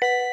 you